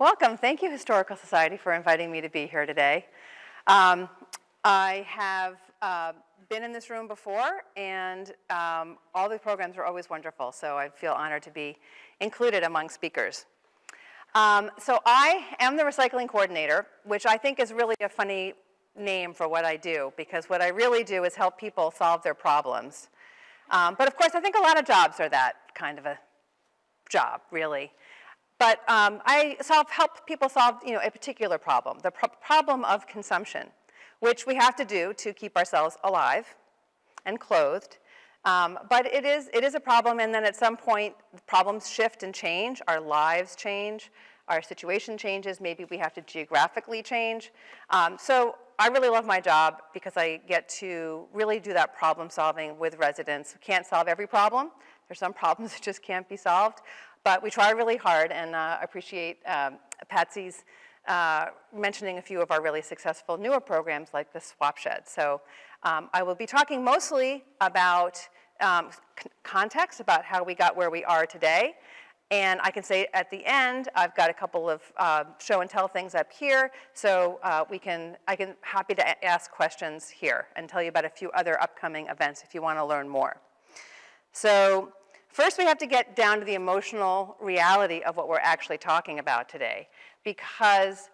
Welcome. Thank you, Historical Society, for inviting me to be here today. Um, I have uh, been in this room before, and um, all the programs are always wonderful, so I feel honored to be included among speakers. Um, so I am the recycling coordinator, which I think is really a funny name for what I do, because what I really do is help people solve their problems. Um, but of course, I think a lot of jobs are that kind of a job, really. But um, I solve, help people solve you know, a particular problem, the pro problem of consumption, which we have to do to keep ourselves alive and clothed. Um, but it is, it is a problem, and then at some point, problems shift and change. Our lives change. Our situation changes. Maybe we have to geographically change. Um, so I really love my job because I get to really do that problem solving with residents. We can't solve every problem. There's some problems that just can't be solved. But we try really hard and uh, appreciate um, Patsy's uh, mentioning a few of our really successful newer programs like the Swap Shed. So um, I will be talking mostly about um, context, about how we got where we are today. And I can say at the end, I've got a couple of uh, show and tell things up here, so uh, we can, I can happy to ask questions here and tell you about a few other upcoming events if you want to learn more. So First, we have to get down to the emotional reality of what we're actually talking about today because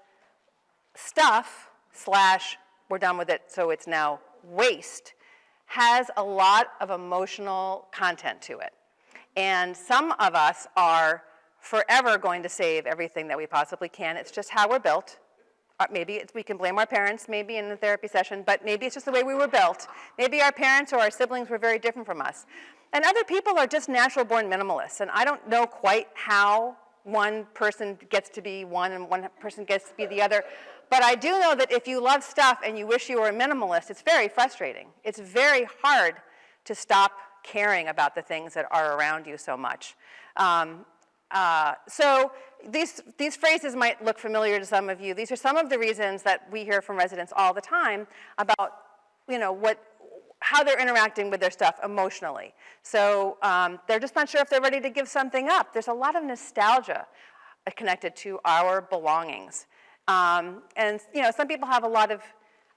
stuff slash we're done with it so it's now waste has a lot of emotional content to it. And some of us are forever going to save everything that we possibly can. It's just how we're built. Uh, maybe we can blame our parents, maybe in the therapy session, but maybe it's just the way we were built. Maybe our parents or our siblings were very different from us. And other people are just natural born minimalists, and I don't know quite how one person gets to be one and one person gets to be the other. But I do know that if you love stuff and you wish you were a minimalist, it's very frustrating. It's very hard to stop caring about the things that are around you so much. Um, uh, so these, these phrases might look familiar to some of you. These are some of the reasons that we hear from residents all the time about you know, what, how they're interacting with their stuff emotionally. So um, they're just not sure if they're ready to give something up. There's a lot of nostalgia connected to our belongings. Um, and you know, some people have a lot of,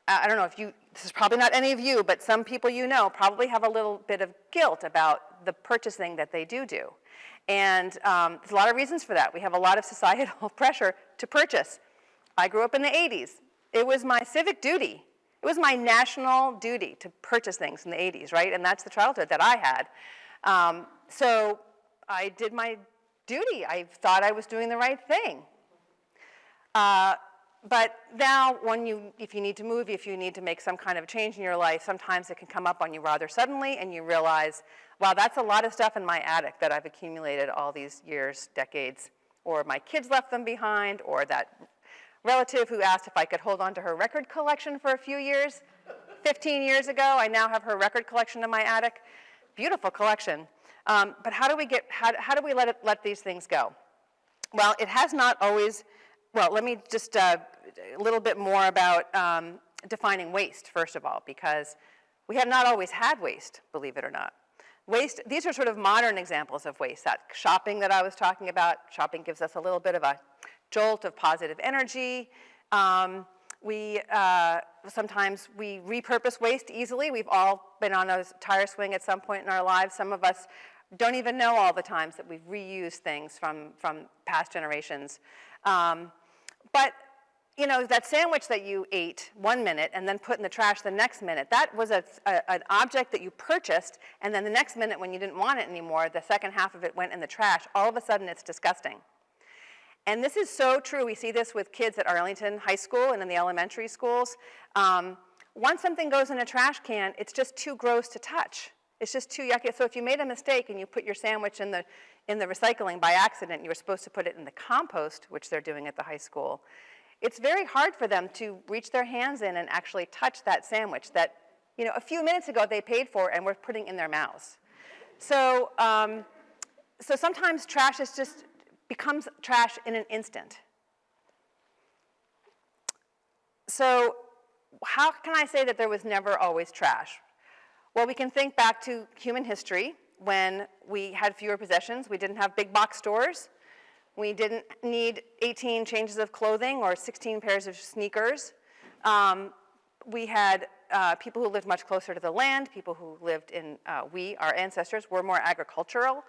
I don't know if you, this is probably not any of you, but some people you know probably have a little bit of guilt about the purchasing that they do do. And um, there's a lot of reasons for that. We have a lot of societal pressure to purchase. I grew up in the 80s. It was my civic duty it was my national duty to purchase things in the 80s, right? And that's the childhood that I had. Um, so I did my duty. I thought I was doing the right thing. Uh, but now, when you, if you need to move, if you need to make some kind of change in your life, sometimes it can come up on you rather suddenly, and you realize, wow, that's a lot of stuff in my attic that I've accumulated all these years, decades, or my kids left them behind, or that relative who asked if I could hold on to her record collection for a few years. 15 years ago, I now have her record collection in my attic. Beautiful collection. Um, but how do we get, how, how do we let, it, let these things go? Well, it has not always, well, let me just uh, a little bit more about um, defining waste, first of all, because we have not always had waste, believe it or not. Waste, these are sort of modern examples of waste. That shopping that I was talking about, shopping gives us a little bit of a jolt of positive energy. Um, we, uh, sometimes we repurpose waste easily. We've all been on a tire swing at some point in our lives. Some of us don't even know all the times that we've reused things from, from past generations. Um, but you know, that sandwich that you ate one minute and then put in the trash the next minute, that was a, a, an object that you purchased, and then the next minute when you didn't want it anymore, the second half of it went in the trash. All of a sudden, it's disgusting. And this is so true. We see this with kids at Arlington High School and in the elementary schools. Um, once something goes in a trash can, it's just too gross to touch. It's just too yucky. So if you made a mistake and you put your sandwich in the, in the recycling by accident, you were supposed to put it in the compost, which they're doing at the high school, it's very hard for them to reach their hands in and actually touch that sandwich that you know, a few minutes ago they paid for and were putting in their mouths. So, um, so sometimes trash is just becomes trash in an instant. So how can I say that there was never always trash? Well, we can think back to human history when we had fewer possessions. We didn't have big box stores. We didn't need 18 changes of clothing or 16 pairs of sneakers. Um, we had uh, people who lived much closer to the land, people who lived in, uh, we, our ancestors, were more agricultural.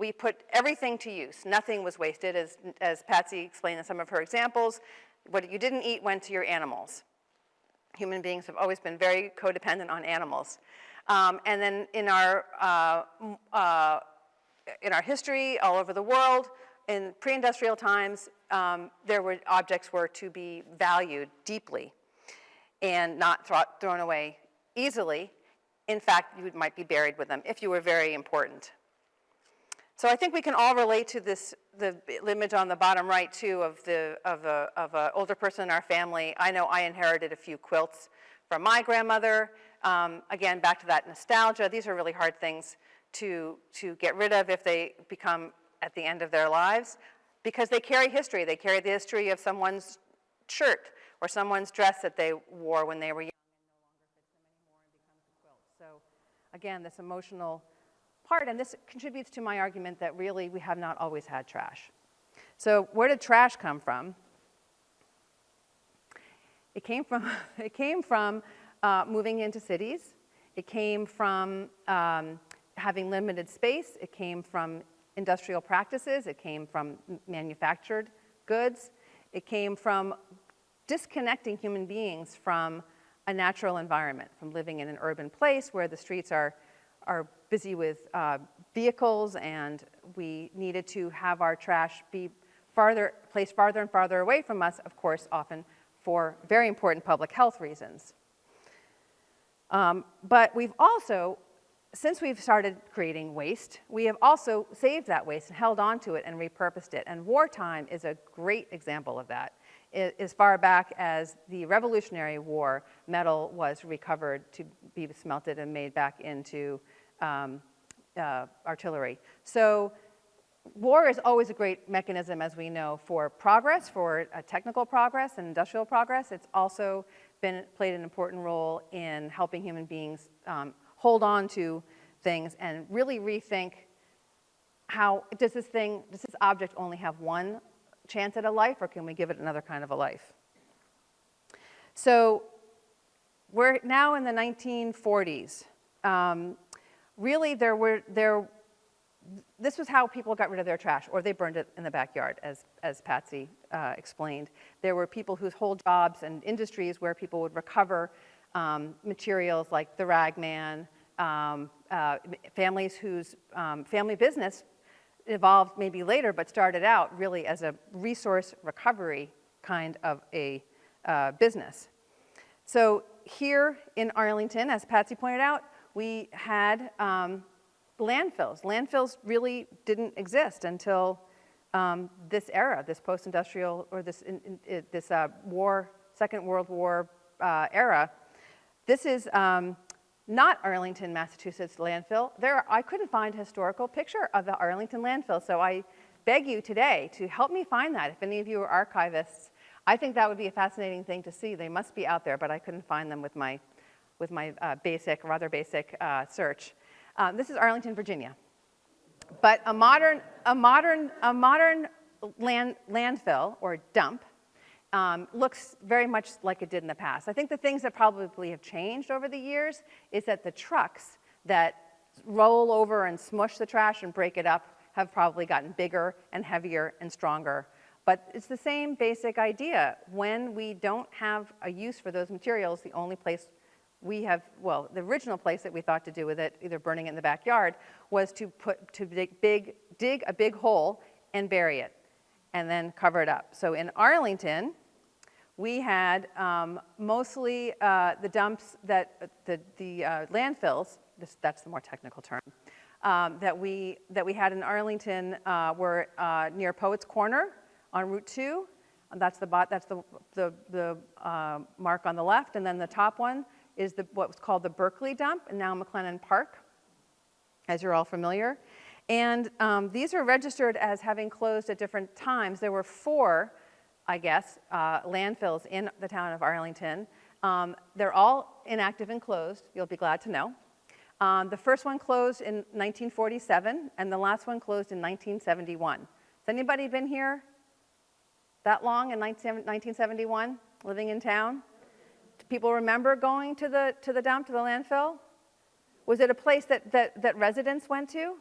We put everything to use. Nothing was wasted, as, as Patsy explained in some of her examples. What you didn't eat went to your animals. Human beings have always been very codependent on animals. Um, and then in our, uh, uh, in our history all over the world, in pre-industrial times, um, there were objects were to be valued deeply and not thrown away easily. In fact, you might be buried with them if you were very important. So I think we can all relate to this, the image on the bottom right too of the of a of an older person in our family. I know I inherited a few quilts from my grandmother. Um, again, back to that nostalgia. These are really hard things to to get rid of if they become at the end of their lives, because they carry history. They carry the history of someone's shirt or someone's dress that they wore when they were young. So again, this emotional part, and this contributes to my argument that really we have not always had trash. So where did trash come from? It came from, it came from uh, moving into cities. It came from um, having limited space. It came from industrial practices. It came from manufactured goods. It came from disconnecting human beings from a natural environment, from living in an urban place where the streets are are busy with uh, vehicles and we needed to have our trash be farther, placed farther and farther away from us, of course, often for very important public health reasons. Um, but we've also, since we've started creating waste, we have also saved that waste and held on to it and repurposed it. And wartime is a great example of that. As far back as the Revolutionary War, metal was recovered to be smelted and made back into um, uh, artillery. So war is always a great mechanism, as we know, for progress, for uh, technical progress and industrial progress. It's also been played an important role in helping human beings um, hold on to things and really rethink how, does this thing, does this object only have one chance at a life or can we give it another kind of a life? So we're now in the 1940s. Um, really there were, there, this was how people got rid of their trash, or they burned it in the backyard, as, as Patsy uh, explained. There were people whose whole jobs and industries where people would recover um, materials like the ragman, um, uh, families whose um, family business evolved maybe later, but started out really as a resource recovery kind of a uh, business. So here in Arlington, as Patsy pointed out, we had um, landfills. Landfills really didn't exist until um, this era, this post-industrial or this, in, in, this uh, war, Second World War uh, era. This is um, not Arlington, Massachusetts landfill. There, I couldn't find a historical picture of the Arlington landfill, so I beg you today to help me find that. If any of you are archivists, I think that would be a fascinating thing to see. They must be out there, but I couldn't find them with my with my uh, basic, rather basic uh, search. Um, this is Arlington, Virginia. But a modern, a modern, a modern land, landfill or dump um, looks very much like it did in the past. I think the things that probably have changed over the years is that the trucks that roll over and smush the trash and break it up have probably gotten bigger and heavier and stronger. But it's the same basic idea. When we don't have a use for those materials, the only place we have, well, the original place that we thought to do with it, either burning it in the backyard, was to put, to dig, big, dig a big hole and bury it and then cover it up. So in Arlington, we had um, mostly uh, the dumps that, the, the uh, landfills, this, that's the more technical term, um, that, we, that we had in Arlington uh, were uh, near Poets Corner on Route 2. And that's the, that's the, the, the uh, mark on the left, and then the top one is the, what was called the Berkeley dump, and now McClennen Park, as you're all familiar. And um, these are registered as having closed at different times. There were four, I guess, uh, landfills in the town of Arlington. Um, they're all inactive and closed, you'll be glad to know. Um, the first one closed in 1947, and the last one closed in 1971. Has anybody been here that long in 1971, living in town? Do people remember going to the, to the dump, to the landfill? Was it a place that, that, that residents went to?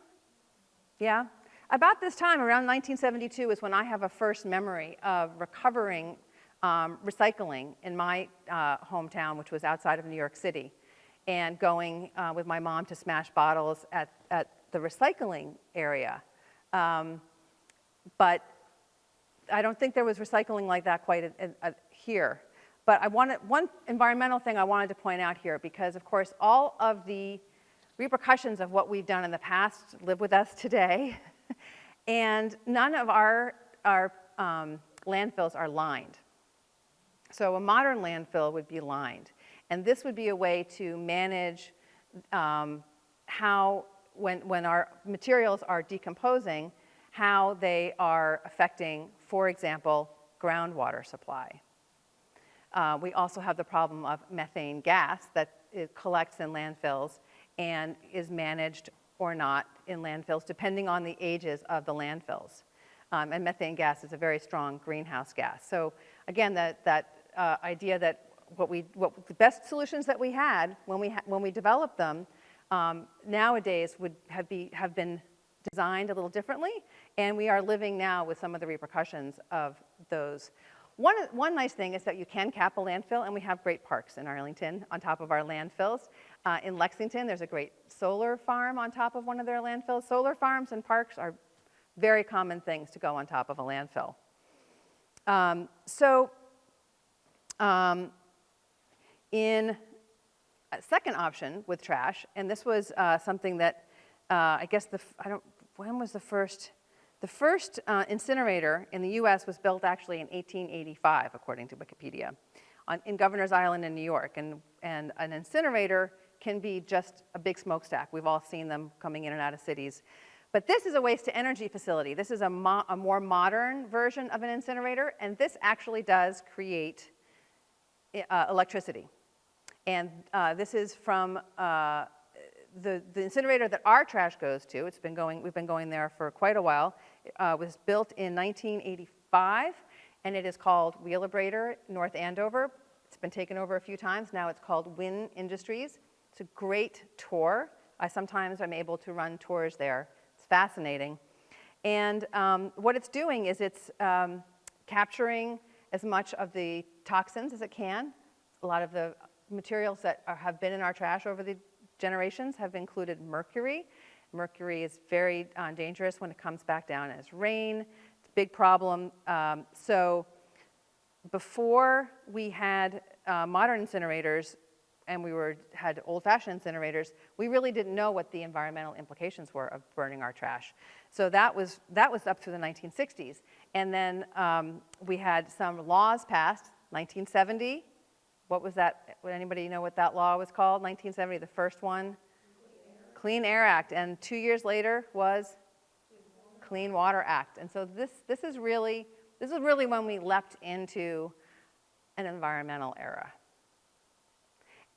Yeah? About this time, around 1972, is when I have a first memory of recovering um, recycling in my uh, hometown, which was outside of New York City, and going uh, with my mom to smash bottles at, at the recycling area. Um, but I don't think there was recycling like that quite here. But I wanted, one environmental thing I wanted to point out here, because of course all of the repercussions of what we've done in the past live with us today. and none of our, our um, landfills are lined. So a modern landfill would be lined. And this would be a way to manage um, how, when, when our materials are decomposing, how they are affecting, for example, groundwater supply. Uh, we also have the problem of methane gas that collects in landfills and is managed or not in landfills, depending on the ages of the landfills. Um, and methane gas is a very strong greenhouse gas. So again, that, that uh, idea that what we, what the best solutions that we had when we, ha when we developed them um, nowadays would have, be, have been designed a little differently, and we are living now with some of the repercussions of those. One, one nice thing is that you can cap a landfill, and we have great parks in Arlington on top of our landfills. Uh, in Lexington, there's a great solar farm on top of one of their landfills. Solar farms and parks are very common things to go on top of a landfill. Um, so um, in a second option with trash, and this was uh, something that uh, I guess the, I don't, when was the first, the first uh, incinerator in the US was built actually in 1885, according to Wikipedia, on, in Governor's Island in New York. And, and an incinerator can be just a big smokestack. We've all seen them coming in and out of cities. But this is a waste to energy facility. This is a, mo a more modern version of an incinerator, and this actually does create uh, electricity. And uh, this is from uh, the, the, incinerator that our trash goes to. It's been going, we've been going there for quite a while. Uh, was built in 1985, and it is called Wheelabrator North Andover. It's been taken over a few times. Now it's called Win Industries. It's a great tour. I sometimes am able to run tours there. It's fascinating. And um, what it's doing is it's um, capturing as much of the toxins as it can. A lot of the materials that are, have been in our trash over the generations have included mercury. Mercury is very uh, dangerous when it comes back down as rain. It's a big problem. Um, so before we had uh, modern incinerators, and we were, had old-fashioned incinerators, we really didn't know what the environmental implications were of burning our trash. So that was, that was up through the 1960s. And then um, we had some laws passed, 1970. What was that? Would anybody know what that law was called? 1970, the first one? Clean Air, Clean Air Act. And two years later was Clean Water Act. And so this, this is really, this is really when we leapt into an environmental era.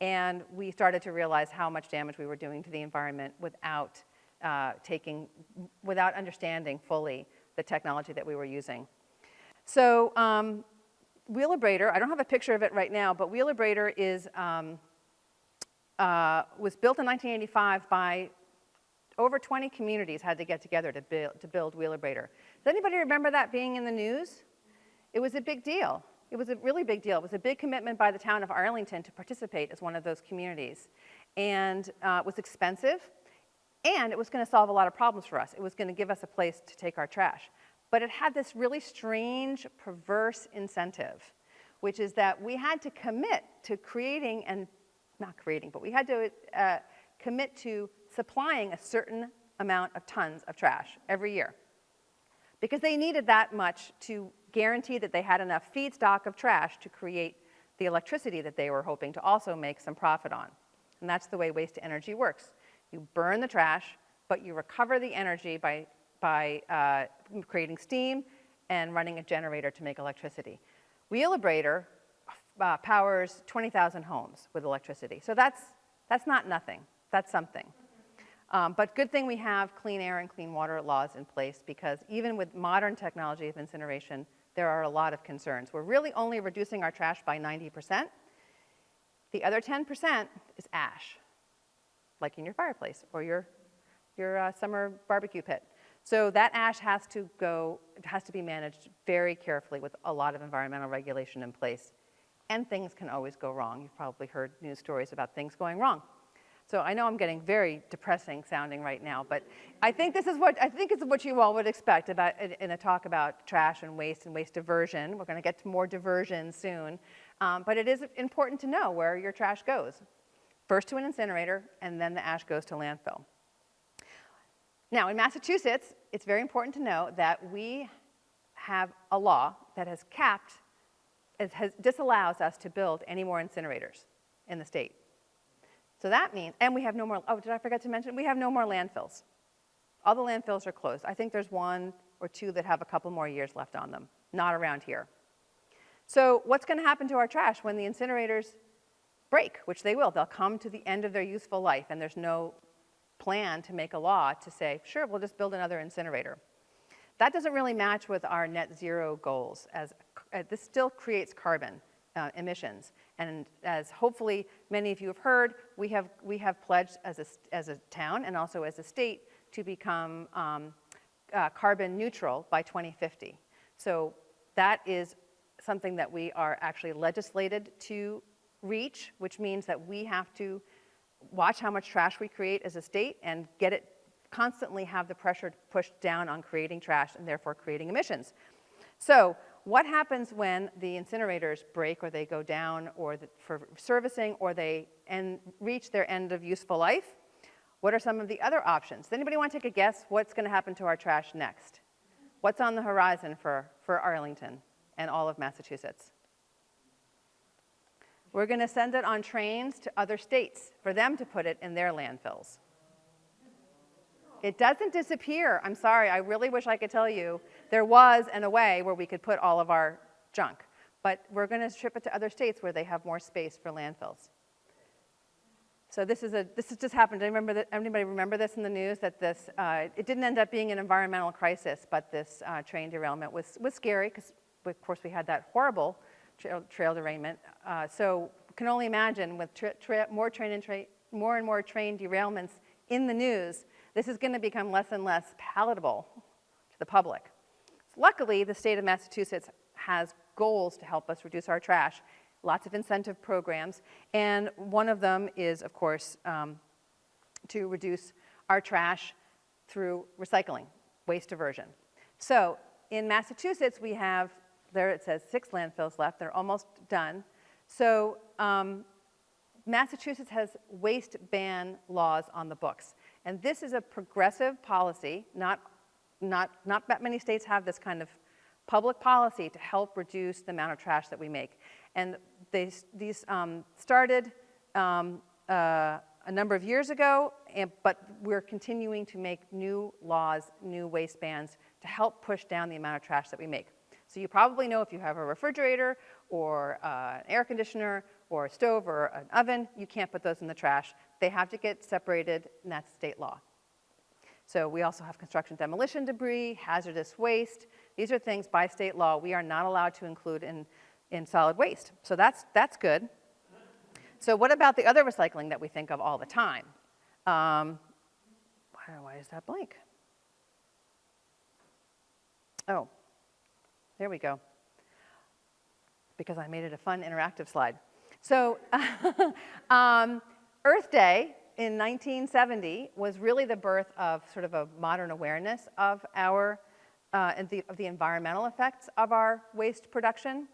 And we started to realize how much damage we were doing to the environment without uh, taking, without understanding fully the technology that we were using. So um, Wheelabrator, I don't have a picture of it right now, but Wheelabrator is, um, uh, was built in 1985 by over 20 communities had to get together to build, to build Wheelabrator. Does anybody remember that being in the news? It was a big deal. It was a really big deal. It was a big commitment by the town of Arlington to participate as one of those communities. And uh, it was expensive, and it was going to solve a lot of problems for us. It was going to give us a place to take our trash. But it had this really strange, perverse incentive, which is that we had to commit to creating, and not creating, but we had to uh, commit to supplying a certain amount of tons of trash every year. Because they needed that much to guarantee that they had enough feedstock of trash to create the electricity that they were hoping to also make some profit on. And that's the way waste energy works. You burn the trash, but you recover the energy by, by uh, creating steam and running a generator to make electricity. Wheelabrator uh, powers 20,000 homes with electricity. So that's, that's not nothing, that's something. Um, but good thing we have clean air and clean water laws in place because even with modern technology of incineration, there are a lot of concerns. We're really only reducing our trash by 90%. The other 10% is ash, like in your fireplace or your, your uh, summer barbecue pit. So that ash has to go, it has to be managed very carefully with a lot of environmental regulation in place. And things can always go wrong. You've probably heard news stories about things going wrong. So I know I'm getting very depressing sounding right now, but I think this is what, I think it's what you all would expect about, in a talk about trash and waste and waste diversion. We're gonna get to more diversion soon. Um, but it is important to know where your trash goes. First to an incinerator, and then the ash goes to landfill. Now, in Massachusetts, it's very important to know that we have a law that has capped, it has, disallows us to build any more incinerators in the state. So that means, and we have no more, oh, did I forget to mention? We have no more landfills. All the landfills are closed. I think there's one or two that have a couple more years left on them, not around here. So what's going to happen to our trash when the incinerators break, which they will. They'll come to the end of their useful life, and there's no plan to make a law to say, sure, we'll just build another incinerator. That doesn't really match with our net zero goals, as uh, this still creates carbon uh, emissions. And as hopefully many of you have heard, we have, we have pledged as a, as a town and also as a state to become um, uh, carbon neutral by 2050. So that is something that we are actually legislated to reach, which means that we have to watch how much trash we create as a state and get it constantly have the pressure pushed down on creating trash and therefore creating emissions. So what happens when the incinerators break or they go down or the, for servicing or they end, reach their end of useful life? What are some of the other options? Does anybody want to take a guess what's going to happen to our trash next? What's on the horizon for, for Arlington and all of Massachusetts? We're going to send it on trains to other states for them to put it in their landfills. It doesn't disappear. I'm sorry, I really wish I could tell you there was in a way where we could put all of our junk. But we're going to ship it to other states where they have more space for landfills. So this is a this has just happened. Remember that, anybody remember this in the news that this uh, it didn't end up being an environmental crisis, but this uh, train derailment was was scary because of course we had that horrible trail, trail derailment. Uh, so can only imagine with tra tra more train and tra more and more train derailments in the news, this is going to become less and less palatable to the public. Luckily, the state of Massachusetts has goals to help us reduce our trash, lots of incentive programs, and one of them is, of course, um, to reduce our trash through recycling, waste diversion. So in Massachusetts, we have, there it says six landfills left, they're almost done. So um, Massachusetts has waste ban laws on the books. And this is a progressive policy, not, not, not that many states have this kind of public policy to help reduce the amount of trash that we make. And they, these um, started um, uh, a number of years ago, and, but we're continuing to make new laws, new waste bans to help push down the amount of trash that we make. So you probably know if you have a refrigerator or uh, an air conditioner or a stove or an oven, you can't put those in the trash. They have to get separated, and that's state law. So we also have construction demolition debris, hazardous waste. These are things by state law we are not allowed to include in, in solid waste. So that's, that's good. So what about the other recycling that we think of all the time? Um, why, why is that blank? Oh, there we go. Because I made it a fun interactive slide. So um, Earth Day in 1970 was really the birth of sort of a modern awareness of our, uh, and the, of the environmental effects of our waste production.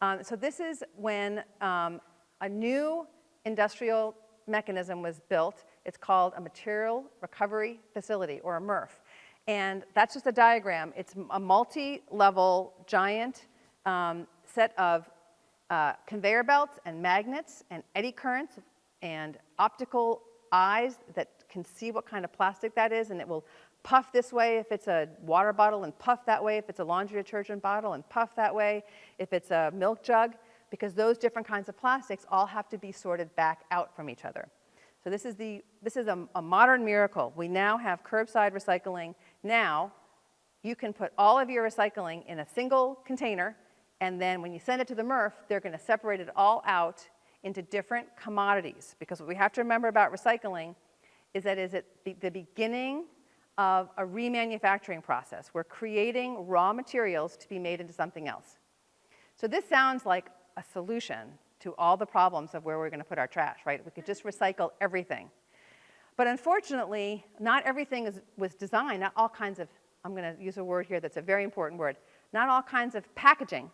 Um, so this is when um, a new industrial mechanism was built. It's called a material recovery facility, or a MRF. And that's just a diagram. It's a multi-level giant um, set of uh, conveyor belts and magnets and eddy currents and optical eyes that can see what kind of plastic that is and it will puff this way if it's a water bottle and puff that way if it's a laundry detergent bottle and puff that way if it's a milk jug because those different kinds of plastics all have to be sorted back out from each other. So this is, the, this is a, a modern miracle. We now have curbside recycling. Now, you can put all of your recycling in a single container, and then when you send it to the MRF, they're going to separate it all out into different commodities. Because what we have to remember about recycling is that is at the beginning of a remanufacturing process. We're creating raw materials to be made into something else. So this sounds like a solution to all the problems of where we're going to put our trash, right? We could just recycle everything. But unfortunately, not everything is, was designed, not all kinds of, I'm going to use a word here that's a very important word, not all kinds of packaging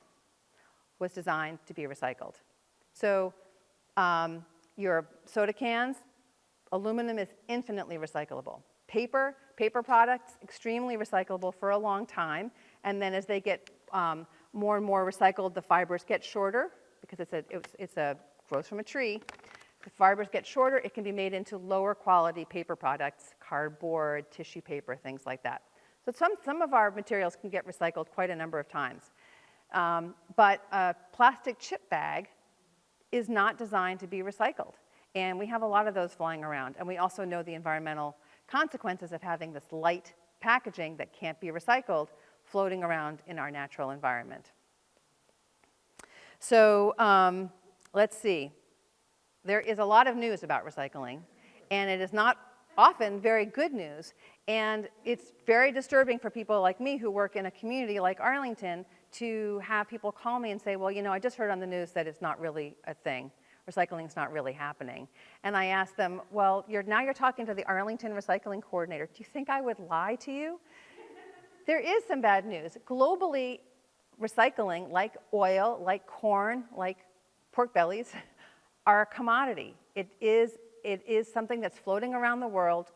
was designed to be recycled. So um, your soda cans, aluminum is infinitely recyclable. Paper, paper products, extremely recyclable for a long time. And then as they get um, more and more recycled, the fibers get shorter because it's a, it's, it's a grows from a tree. The fibers get shorter, it can be made into lower quality paper products, cardboard, tissue paper, things like that. So some, some of our materials can get recycled quite a number of times. Um, but a plastic chip bag is not designed to be recycled. And we have a lot of those flying around. And we also know the environmental consequences of having this light packaging that can't be recycled floating around in our natural environment. So um, let's see. There is a lot of news about recycling, and it is not often very good news. And it's very disturbing for people like me who work in a community like Arlington to have people call me and say, well, you know, I just heard on the news that it's not really a thing. Recycling is not really happening. And I asked them, well, you're, now you're talking to the Arlington Recycling Coordinator. Do you think I would lie to you? there is some bad news. Globally, recycling, like oil, like corn, like pork bellies, are a commodity. It is, it is something that's floating around the world,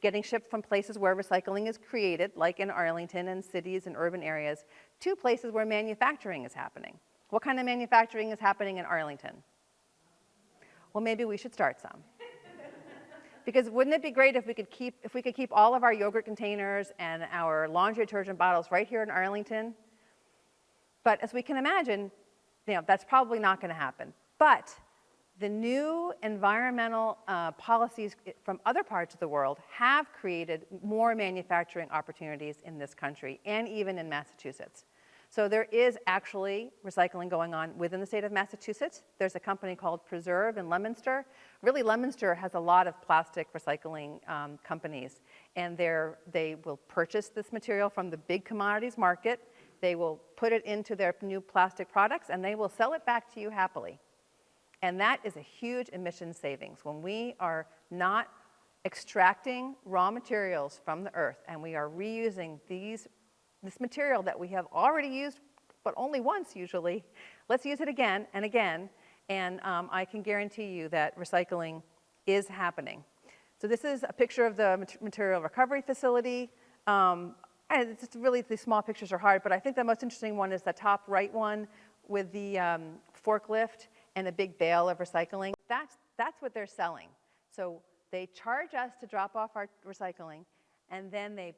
getting shipped from places where recycling is created, like in Arlington and cities and urban areas, to places where manufacturing is happening. What kind of manufacturing is happening in Arlington? Well, maybe we should start some. because wouldn't it be great if we could keep if we could keep all of our yogurt containers and our laundry detergent bottles right here in Arlington? But as we can imagine, you know, that's probably not going to happen. But the new environmental uh, policies from other parts of the world have created more manufacturing opportunities in this country and even in Massachusetts. So there is actually recycling going on within the state of Massachusetts. There's a company called Preserve in Leominster. Really, Leominster has a lot of plastic recycling um, companies, and they will purchase this material from the big commodities market. They will put it into their new plastic products, and they will sell it back to you happily. And that is a huge emission savings. When we are not extracting raw materials from the earth and we are reusing these, this material that we have already used, but only once usually, let's use it again and again. And um, I can guarantee you that recycling is happening. So this is a picture of the material recovery facility. Um, and it's just really, these small pictures are hard, but I think the most interesting one is the top right one with the um, forklift and a big bale of recycling. That's, that's what they're selling. So they charge us to drop off our recycling, and then they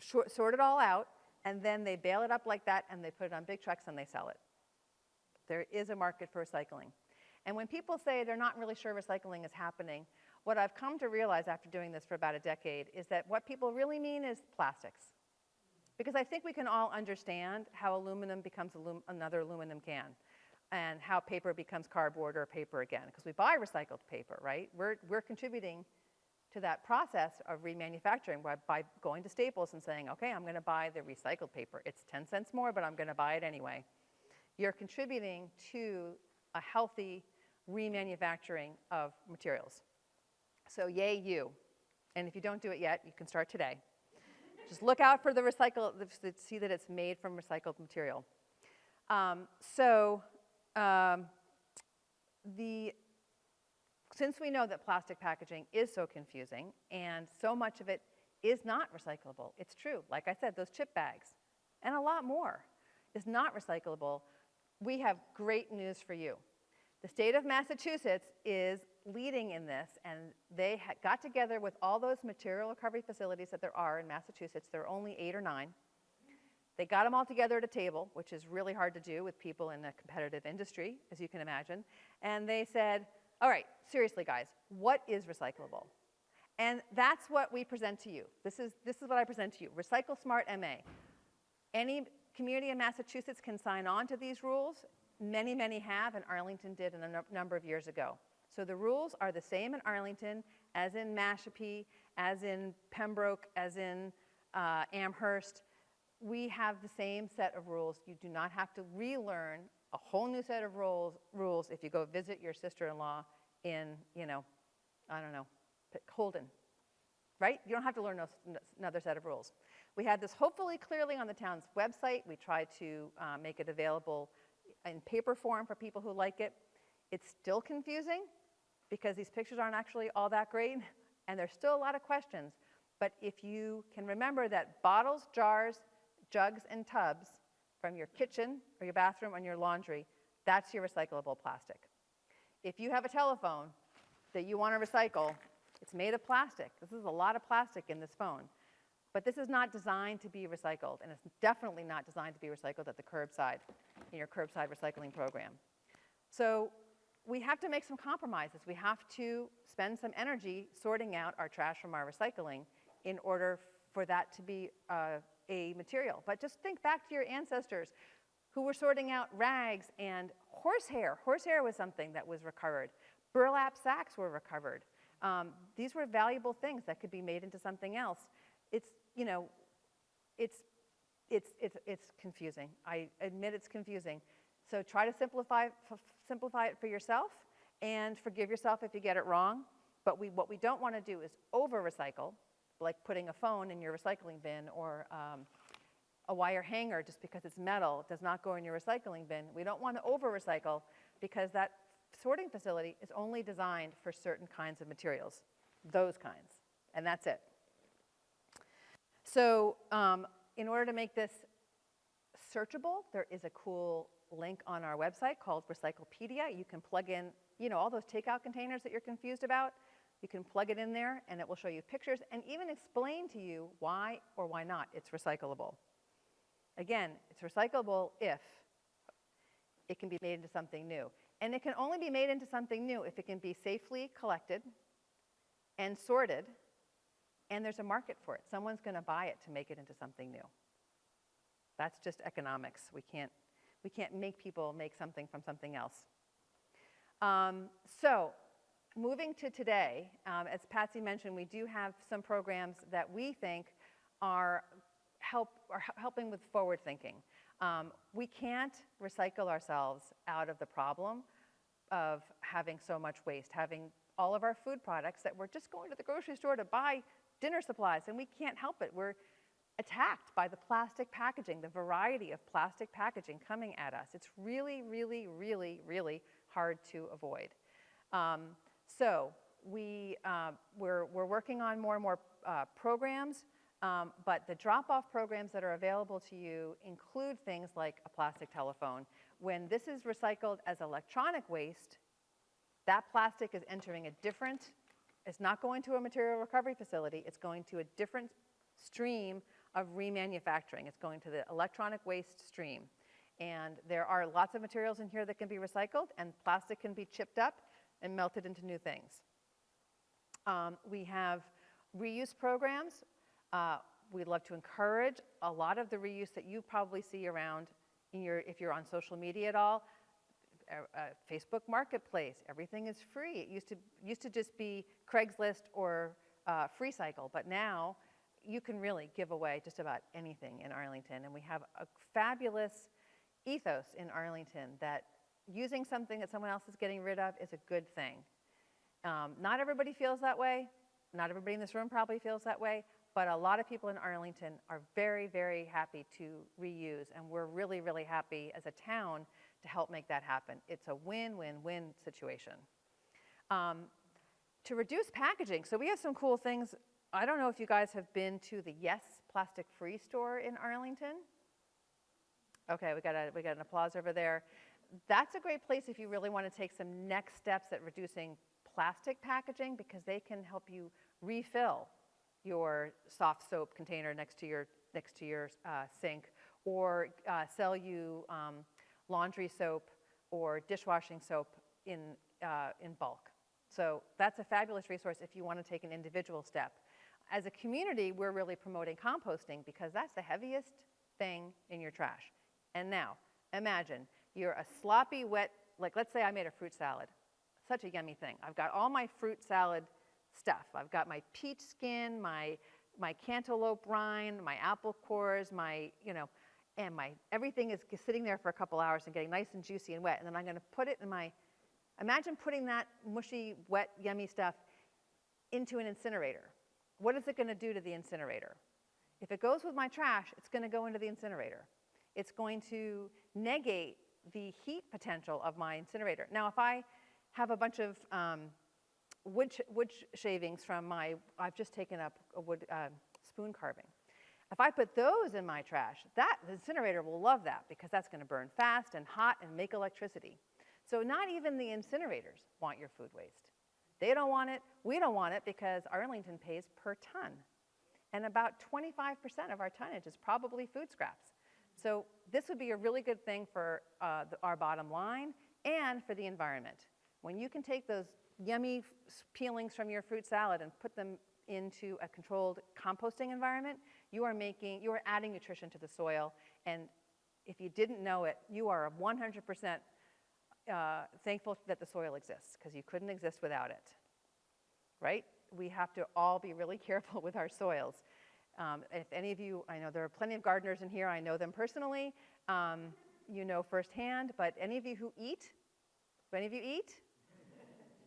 sort it all out, and then they bale it up like that, and they put it on big trucks and they sell it. There is a market for recycling. And when people say they're not really sure recycling is happening, what I've come to realize after doing this for about a decade is that what people really mean is plastics. Because I think we can all understand how aluminum becomes alum another aluminum can and how paper becomes cardboard or paper again, because we buy recycled paper, right? We're, we're contributing to that process of remanufacturing by, by going to Staples and saying, okay, I'm gonna buy the recycled paper. It's 10 cents more, but I'm gonna buy it anyway. You're contributing to a healthy remanufacturing of materials. So yay you. And if you don't do it yet, you can start today. Just look out for the recycle, see that it's made from recycled material. Um, so um, the, since we know that plastic packaging is so confusing and so much of it is not recyclable, it's true, like I said, those chip bags and a lot more is not recyclable, we have great news for you. The state of Massachusetts is leading in this, and they got together with all those material recovery facilities that there are in Massachusetts. There are only eight or nine. They got them all together at a table, which is really hard to do with people in a competitive industry, as you can imagine. And they said, all right, seriously, guys, what is recyclable? And that's what we present to you. This is, this is what I present to you, Recycle Smart MA. Any community in Massachusetts can sign on to these rules. Many, many have, and Arlington did a num- number of years ago. So the rules are the same in Arlington as in Mashpee, as in Pembroke, as in uh, Amherst. We have the same set of rules. You do not have to relearn a whole new set of rules, rules if you go visit your sister-in-law in, you know, I don't know, Holden, right? You don't have to learn another set of rules. We had this hopefully clearly on the town's website. We tried to uh, make it available in paper form for people who like it. It's still confusing because these pictures aren't actually all that great and there's still a lot of questions. But if you can remember that bottles, jars, jugs, and tubs from your kitchen or your bathroom and your laundry, that's your recyclable plastic. If you have a telephone that you want to recycle, it's made of plastic. This is a lot of plastic in this phone. But this is not designed to be recycled, and it's definitely not designed to be recycled at the curbside, in your curbside recycling program. So we have to make some compromises. We have to spend some energy sorting out our trash from our recycling in order for that to be uh, a material. But just think back to your ancestors who were sorting out rags and horsehair. Horsehair was something that was recovered. Burlap sacks were recovered. Um, these were valuable things that could be made into something else. It's, you know, it's, it's, it's, it's confusing. I admit it's confusing. So try to simplify, simplify it for yourself and forgive yourself if you get it wrong. But we, what we don't want to do is over-recycle, like putting a phone in your recycling bin or um, a wire hanger just because it's metal does not go in your recycling bin. We don't want to over-recycle because that sorting facility is only designed for certain kinds of materials, those kinds, and that's it. So um, in order to make this searchable, there is a cool link on our website called Recyclepedia. You can plug in, you know, all those takeout containers that you're confused about. You can plug it in there and it will show you pictures and even explain to you why or why not it's recyclable. Again, it's recyclable if it can be made into something new. And it can only be made into something new if it can be safely collected and sorted, and there's a market for it. Someone's going to buy it to make it into something new. That's just economics. We can't, we can't make people make something from something else. Um, so, moving to today, um, as Patsy mentioned, we do have some programs that we think are, help, are helping with forward thinking. Um, we can't recycle ourselves out of the problem of having so much waste, having all of our food products that we're just going to the grocery store to buy dinner supplies, and we can't help it. We're attacked by the plastic packaging, the variety of plastic packaging coming at us. It's really, really, really, really hard to avoid. Um, so we, uh, we're, we're working on more and more uh, programs um, but the drop-off programs that are available to you include things like a plastic telephone. When this is recycled as electronic waste, that plastic is entering a different, it's not going to a material recovery facility, it's going to a different stream of remanufacturing. It's going to the electronic waste stream. And there are lots of materials in here that can be recycled, and plastic can be chipped up and melt it into new things. Um, we have reuse programs uh, we'd love to encourage a lot of the reuse that you probably see around your, if you're on social media at all. Uh, Facebook Marketplace, everything is free. It used to, used to just be Craigslist or uh, FreeCycle, but now you can really give away just about anything in Arlington. And we have a fabulous ethos in Arlington that using something that someone else is getting rid of is a good thing. Um, not everybody feels that way. Not everybody in this room probably feels that way, but a lot of people in Arlington are very, very happy to reuse, and we're really, really happy as a town to help make that happen. It's a win-win-win situation. Um, to reduce packaging, so we have some cool things. I don't know if you guys have been to the Yes Plastic Free store in Arlington. Okay, we got, a, we got an applause over there. That's a great place if you really want to take some next steps at reducing plastic packaging because they can help you refill your soft soap container next to your, next to your uh, sink or uh, sell you um, laundry soap or dishwashing soap in, uh, in bulk. So that's a fabulous resource if you want to take an individual step. As a community, we're really promoting composting because that's the heaviest thing in your trash. And now, imagine you're a sloppy, wet, like let's say I made a fruit salad. Such a yummy thing. I've got all my fruit salad stuff. I've got my peach skin, my, my cantaloupe rind, my apple cores, my, you know, and my, everything is sitting there for a couple hours and getting nice and juicy and wet. And then I'm gonna put it in my, imagine putting that mushy, wet, yummy stuff into an incinerator. What is it gonna do to the incinerator? If it goes with my trash, it's gonna go into the incinerator. It's going to negate the heat potential of my incinerator. Now, if I have a bunch of um, wood, sh wood shavings from my, I've just taken up a wood uh, spoon carving. If I put those in my trash, that the incinerator will love that because that's going to burn fast and hot and make electricity. So not even the incinerators want your food waste. They don't want it, we don't want it because Arlington pays per ton. And about 25% of our tonnage is probably food scraps. So this would be a really good thing for uh, the, our bottom line and for the environment. When you can take those yummy peelings from your fruit salad and put them into a controlled composting environment, you are making, you are adding nutrition to the soil. And if you didn't know it, you are 100% uh, thankful that the soil exists because you couldn't exist without it, right? We have to all be really careful with our soils. Um, if any of you, I know there are plenty of gardeners in here, I know them personally, um, you know firsthand, but any of you who eat, any of you eat?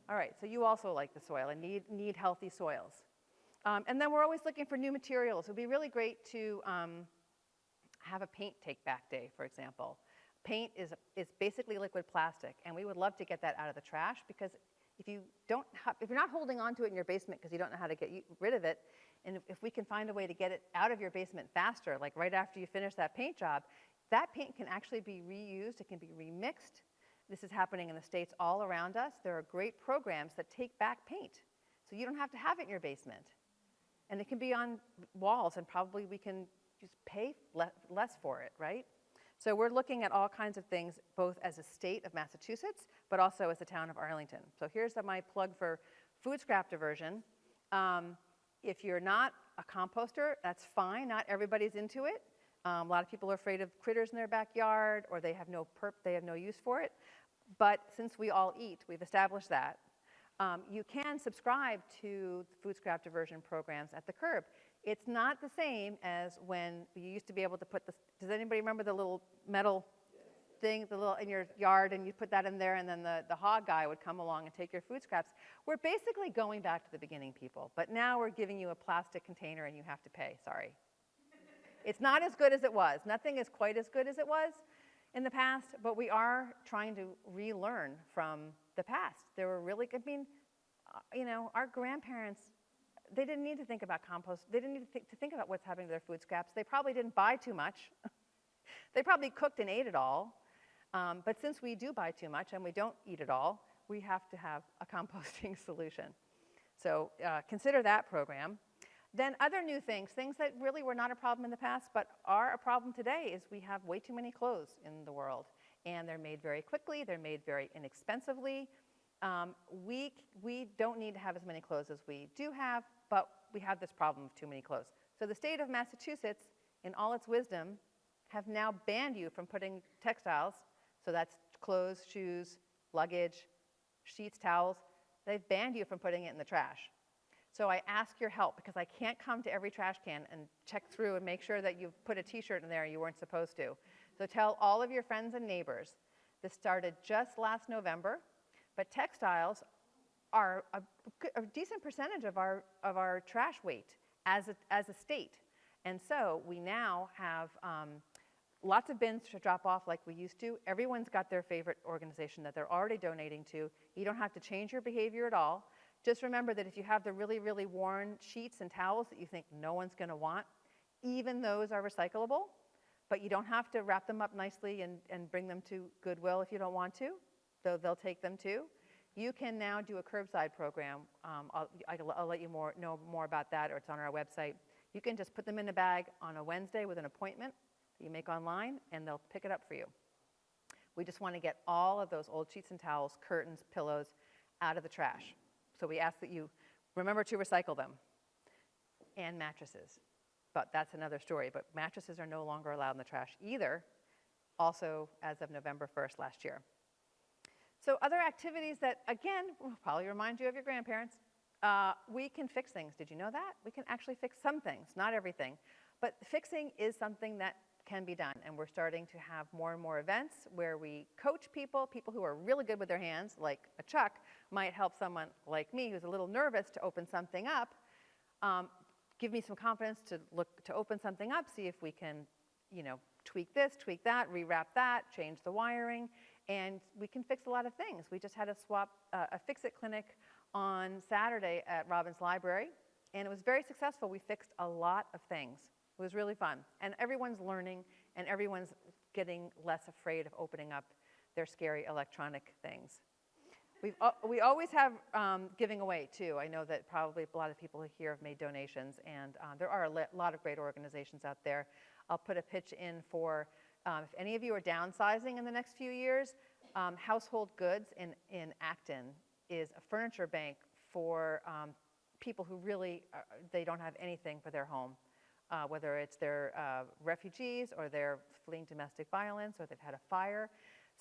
All right, so you also like the soil and need, need healthy soils. Um, and then we're always looking for new materials. It would be really great to um, have a paint take back day, for example. Paint is, is basically liquid plastic, and we would love to get that out of the trash because if you don't if you're not holding on to it in your basement because you don't know how to get rid of it, and if, if we can find a way to get it out of your basement faster, like right after you finish that paint job, that paint can actually be reused, it can be remixed. This is happening in the States all around us. There are great programs that take back paint. So you don't have to have it in your basement. And it can be on walls, and probably we can just pay le less for it, right? So we're looking at all kinds of things, both as a state of Massachusetts, but also as the town of Arlington. So here's my plug for food scrap diversion. Um, if you're not a composter, that's fine. Not everybody's into it. Um, a lot of people are afraid of critters in their backyard, or they have no perp, they have no use for it. But since we all eat, we've established that. Um, you can subscribe to food scrap diversion programs at the curb. It's not the same as when you used to be able to put the, does anybody remember the little metal thing the little, in your yard and you put that in there and then the, the hog guy would come along and take your food scraps. We're basically going back to the beginning, people. But now we're giving you a plastic container and you have to pay, sorry. it's not as good as it was. Nothing is quite as good as it was in the past, but we are trying to relearn from the past. There were really, I mean, uh, you know, our grandparents, they didn't need to think about compost. They didn't need to, th to think about what's happening to their food scraps. They probably didn't buy too much. they probably cooked and ate it all. Um, but since we do buy too much and we don't eat it all, we have to have a composting solution. So uh, consider that program. Then other new things, things that really were not a problem in the past but are a problem today is we have way too many clothes in the world. And they're made very quickly, they're made very inexpensively. Um, we, we don't need to have as many clothes as we do have, but we have this problem of too many clothes. So the state of Massachusetts, in all its wisdom, have now banned you from putting textiles, so that's clothes, shoes, luggage, sheets, towels, they've banned you from putting it in the trash. So I ask your help because I can't come to every trash can and check through and make sure that you've put a t-shirt in there you weren't supposed to. So tell all of your friends and neighbors. This started just last November, but textiles are a, a decent percentage of our, of our trash weight as a, as a state. And so we now have um, lots of bins to drop off like we used to. Everyone's got their favorite organization that they're already donating to. You don't have to change your behavior at all. Just remember that if you have the really, really worn sheets and towels that you think no one's going to want, even those are recyclable, but you don't have to wrap them up nicely and, and bring them to Goodwill if you don't want to, though they'll take them too. You can now do a curbside program. Um, I'll, I'll, let you more, know more about that, or it's on our website. You can just put them in a bag on a Wednesday with an appointment you make online, and they'll pick it up for you. We just want to get all of those old sheets and towels, curtains, pillows out of the trash. So we ask that you remember to recycle them and mattresses. But that's another story. But mattresses are no longer allowed in the trash either, also as of November 1st last year. So other activities that, again, will probably remind you of your grandparents. Uh, we can fix things. Did you know that? We can actually fix some things, not everything. But fixing is something that can be done. And we're starting to have more and more events where we coach people, people who are really good with their hands, like a Chuck, might help someone like me who's a little nervous to open something up, um, give me some confidence to look to open something up, see if we can, you know, tweak this, tweak that, rewrap that, change the wiring, and we can fix a lot of things. We just had a swap, uh, a fix-it clinic on Saturday at Robbins Library, and it was very successful. We fixed a lot of things. It was really fun. And everyone's learning, and everyone's getting less afraid of opening up their scary electronic things. We've, we always have um, giving away, too. I know that probably a lot of people here have made donations, and um, there are a lot of great organizations out there. I'll put a pitch in for um, if any of you are downsizing in the next few years, um, Household Goods in, in Acton is a furniture bank for um, people who really, are, they don't have anything for their home. Uh, whether it's their uh, refugees or they're fleeing domestic violence or they've had a fire.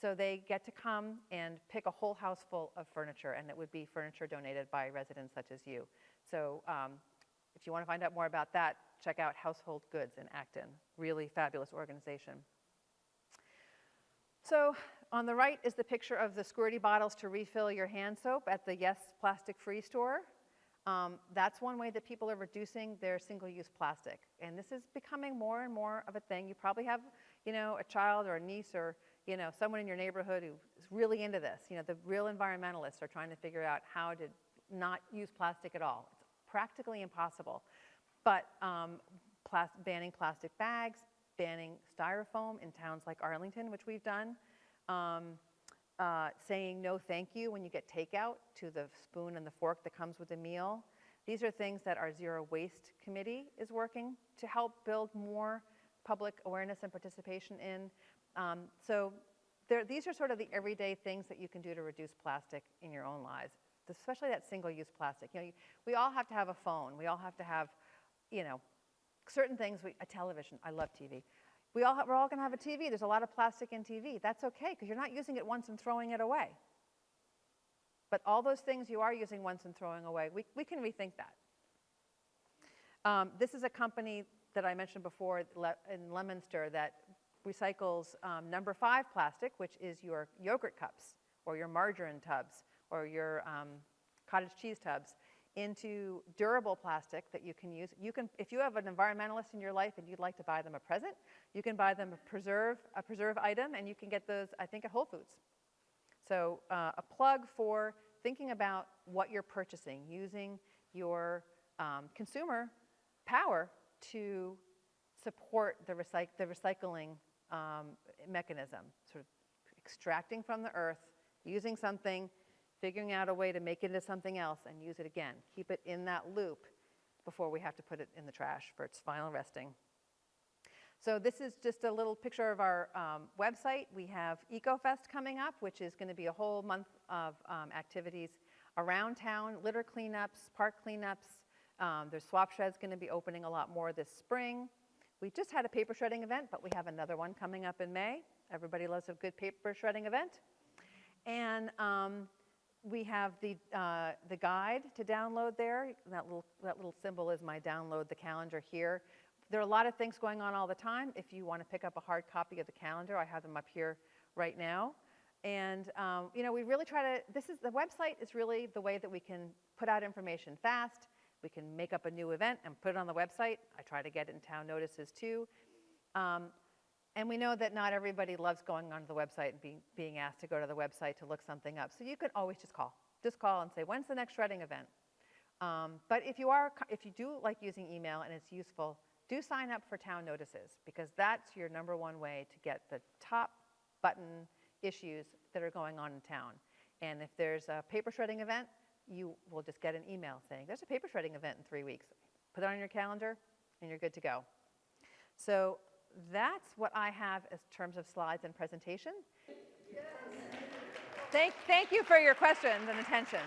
So they get to come and pick a whole house full of furniture, and it would be furniture donated by residents such as you. So um, if you want to find out more about that, check out Household Goods in Acton. Really fabulous organization. So on the right is the picture of the squirty bottles to refill your hand soap at the Yes Plastic Free store. Um, that's one way that people are reducing their single-use plastic. And this is becoming more and more of a thing. You probably have, you know, a child or a niece or, you know, someone in your neighborhood who is really into this. You know, the real environmentalists are trying to figure out how to not use plastic at all. It's practically impossible. But um, plas banning plastic bags, banning styrofoam in towns like Arlington, which we've done, um, uh, saying no thank you when you get takeout to the spoon and the fork that comes with the meal. These are things that our Zero Waste Committee is working to help build more public awareness and participation in. Um, so there, these are sort of the everyday things that you can do to reduce plastic in your own lives, especially that single-use plastic. You know, you, we all have to have a phone. We all have to have, you know, certain things, we, a television, I love TV. We all have, we're all gonna have a TV, there's a lot of plastic in TV. That's okay, because you're not using it once and throwing it away. But all those things you are using once and throwing away, we, we can rethink that. Um, this is a company that I mentioned before in Leominster that recycles um, number five plastic, which is your yogurt cups or your margarine tubs or your um, cottage cheese tubs into durable plastic that you can use. You can, if you have an environmentalist in your life and you'd like to buy them a present, you can buy them a preserve, a preserve item, and you can get those, I think, at Whole Foods. So uh, a plug for thinking about what you're purchasing, using your um, consumer power to support the, recyc the recycling um, mechanism, sort of extracting from the earth, using something, figuring out a way to make it into something else and use it again. Keep it in that loop before we have to put it in the trash for its final resting. So this is just a little picture of our um, website. We have EcoFest coming up, which is going to be a whole month of um, activities around town, litter cleanups, park cleanups. Um, there's swap sheds going to be opening a lot more this spring. We just had a paper shredding event, but we have another one coming up in May. Everybody loves a good paper shredding event. And um, we have the, uh, the guide to download there. That little, that little symbol is my download the calendar here. There are a lot of things going on all the time. If you want to pick up a hard copy of the calendar, I have them up here right now. And um, you know, we really try to, this is, the website is really the way that we can put out information fast. We can make up a new event and put it on the website. I try to get it in town notices too. Um, and we know that not everybody loves going onto the website and being, being asked to go to the website to look something up. So you can always just call. Just call and say, when's the next shredding event? Um, but if you, are, if you do like using email and it's useful, do sign up for town notices because that's your number one way to get the top button issues that are going on in town. And if there's a paper shredding event, you will just get an email saying, there's a paper shredding event in three weeks. Put it on your calendar and you're good to go. So that's what I have in terms of slides and presentation. Yes. Thank, thank you for your questions and attention.